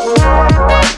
oh.